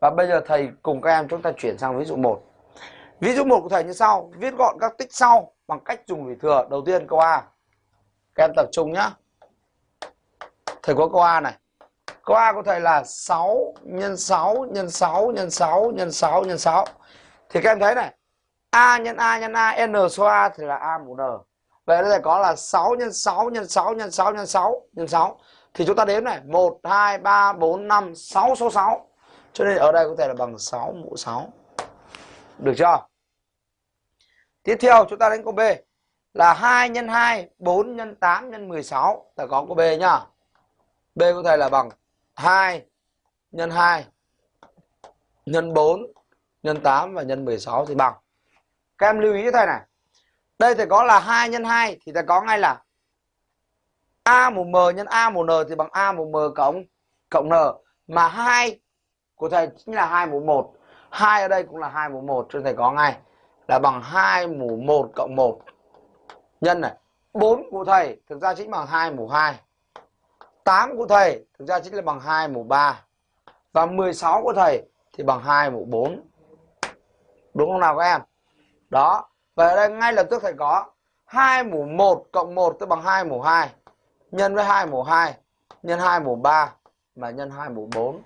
Và bây giờ thầy cùng các em chúng ta chuyển sang ví dụ 1. Ví dụ 1 của thầy như sau, viết gọn các tích sau bằng cách dùng lũy thừa. Đầu tiên câu A. Các em tập trung nhá. Thầy có câu A này. Câu A của thầy là 6 nhân 6 nhân 6 nhân 6 nhân 6 nhân 6. Thì các em thấy này, A nhân A nhân A n số A thì là A mũ n. Vậy đây có là 6 nhân 6 nhân 6 nhân 6 nhân 6 nhân 6. Thì chúng ta đếm này, 1 2 3 4 5 6 số 6. Cho nên ở đây có thể là bằng 6 mũ 6. Được chưa? Tiếp theo chúng ta đến câu B là 2 x 2, 4 x 8 x 16. Ta có câu B nhá. B có thể là bằng 2 x 2 x 4 x 8 và x 16 thì bằng. Các em lưu ý cho thầy này. Đây thì có là 2 x 2 thì ta có ngay là A mũ M nhân A mũ N thì bằng A mũ M cộng cộng N. Mà 2 của thầy chính là 2 mũ 1. 2 ở đây cũng là 2 mũ 1 cho thầy có ngay là bằng 2 mũ 1 cộng 1. Nhân này, 4 của thầy thực ra chính bằng 2 mũ 2. 8 của thầy thực ra chính là bằng 2 mũ 3. Và 16 của thầy thì bằng 2 mũ 4. Đúng không nào các em? Đó. và ở đây ngay lập tức thầy có 2 mũ 1 cộng 1 tức bằng 2 mũ 2. Nhân với 2 mũ 2. Nhân 2 mũ 3. Và nhân 2 mũ 4